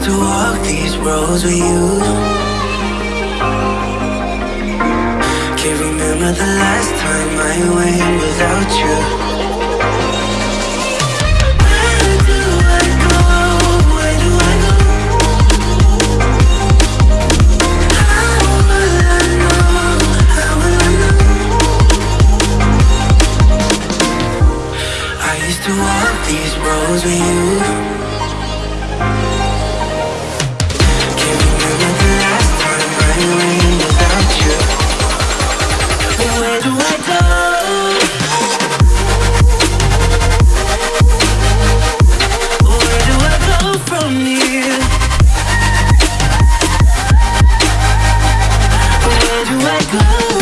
these roads with you. Can't remember the last time I went without you. Where do I go? Where do I go? How will I know? How will I know? I used to walk these roads with you. Do I go?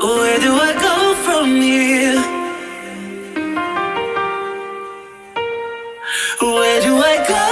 Where do I go from here? Where do I go?